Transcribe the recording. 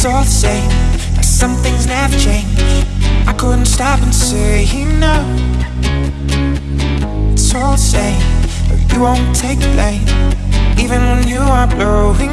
it's all the same. Like some things never change. I couldn't stop and say no. It's all the same, but you won't take the blame, even when you are blowing.